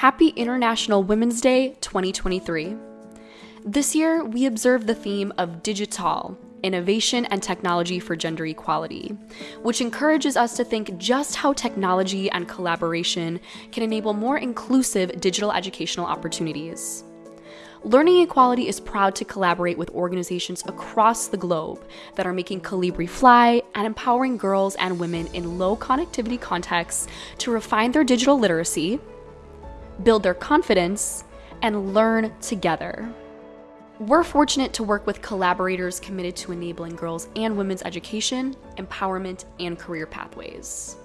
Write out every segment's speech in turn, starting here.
Happy International Women's Day 2023. This year, we observe the theme of digital, innovation and technology for gender equality, which encourages us to think just how technology and collaboration can enable more inclusive digital educational opportunities. Learning Equality is proud to collaborate with organizations across the globe that are making Kolibri fly and empowering girls and women in low connectivity contexts to refine their digital literacy, build their confidence, and learn together. We're fortunate to work with collaborators committed to enabling girls and women's education, empowerment, and career pathways.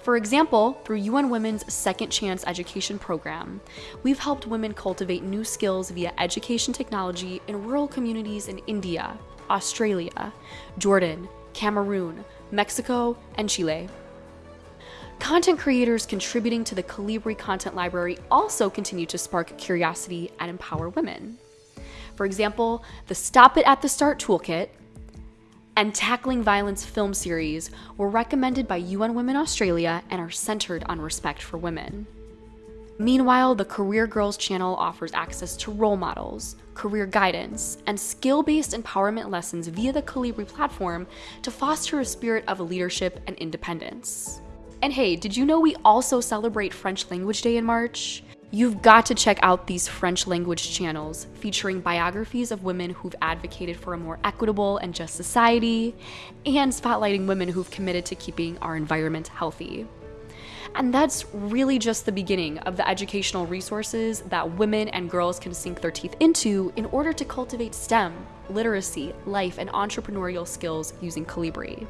For example, through UN Women's Second Chance Education Program, we've helped women cultivate new skills via education technology in rural communities in India, Australia, Jordan, Cameroon, Mexico, and Chile. Content creators contributing to the Kolibri content library also continue to spark curiosity and empower women. For example, the Stop It at the Start toolkit and Tackling Violence film series were recommended by UN Women Australia and are centered on respect for women. Meanwhile, the Career Girls channel offers access to role models, career guidance, and skill based empowerment lessons via the Kolibri platform to foster a spirit of leadership and independence. And hey, did you know we also celebrate French Language Day in March? You've got to check out these French language channels featuring biographies of women who've advocated for a more equitable and just society, and spotlighting women who've committed to keeping our environment healthy. And that's really just the beginning of the educational resources that women and girls can sink their teeth into in order to cultivate STEM, literacy, life, and entrepreneurial skills using Kolibri.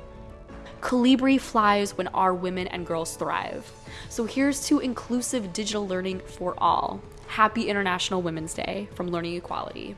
Kolibri flies when our women and girls thrive. So here's to inclusive digital learning for all. Happy International Women's Day from Learning Equality.